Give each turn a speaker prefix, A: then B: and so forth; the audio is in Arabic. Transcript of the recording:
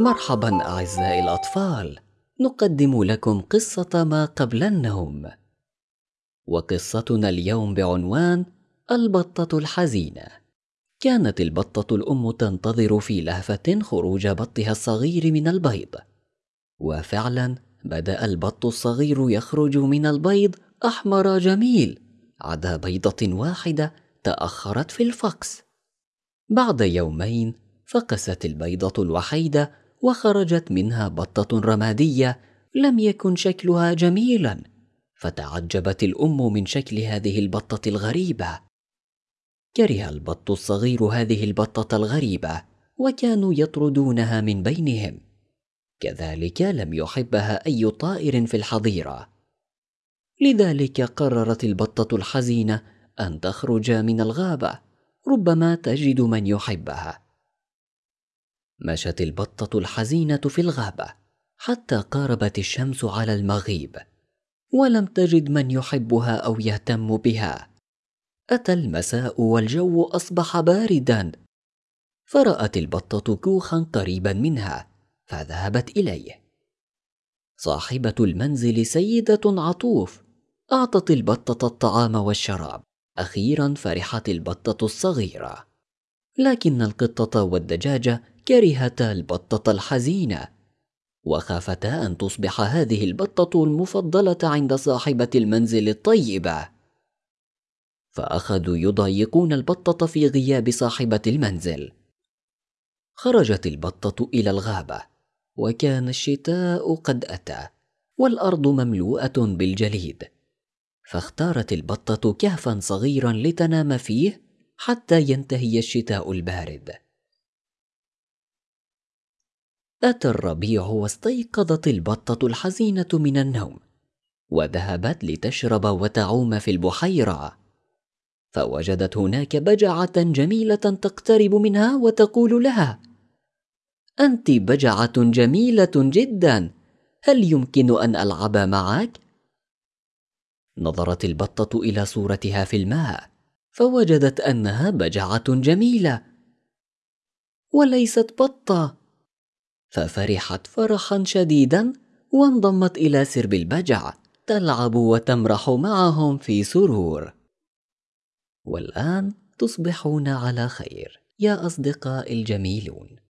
A: مرحبا أعزائي الأطفال. نقدم لكم قصة ما قبل النوم. وقصتنا اليوم بعنوان البطة الحزينة. كانت البطة الأم تنتظر في لهفة خروج بطها الصغير من البيض. وفعلا بدأ البط الصغير يخرج من البيض أحمر جميل عدا بيضة واحدة تأخرت في الفقس بعد يومين فقست البيضة الوحيدة وخرجت منها بطة رمادية لم يكن شكلها جميلا فتعجبت الأم من شكل هذه البطة الغريبة. كره البط الصغير هذه البطة الغريبة وكانوا يطردونها من بينهم. كذلك لم يحبها أي طائر في الحظيرة. لذلك قررت البطة الحزينة أن تخرج من الغابة ربما تجد من يحبها. مشت البطة الحزينة في الغابة حتى قاربت الشمس على المغيب. ولم تجد من يحبها أو يهتم بها. أتى المساء والجو أصبح باردا. فرأت البطة كوخا قريبا منها فذهبت إليه. صاحبة المنزل سيدة عطوف أعطت البطة الطعام والشراب. أخيرا فرحت البطة الصغيرة. لكن القطة والدجاجة كرهتا البطة الحزينة. وخافتا أن تصبح هذه البطة المفضلة عند صاحبة المنزل الطيبة. فأخذوا يضايقون البطة في غياب صاحبة المنزل. خرجت البطة إلى الغابة وكان الشتاء قد أتى والأرض مملوءة بالجليد. فاختارت البطة كهفا صغيرا لتنام فيه حتى ينتهي الشتاء البارد. اتى الربيع واستيقظت البطة الحزينة من النوم وذهبت لتشرب وتعوم في البحيرة. فوجدت هناك بجعة جميلة تقترب منها وتقول لها أنت بجعة جميلة جدا هل يمكن أن ألعب معك؟ نظرت البطة إلى صورتها في الماء فوجدت أنها بجعة جميلة. وليست بطة ففرحت فرحا شديدا وانضمت إلى سرب البجع تلعب وتمرح معهم في سرور. والآن تصبحون على خير يا اصدقائي الجميلون.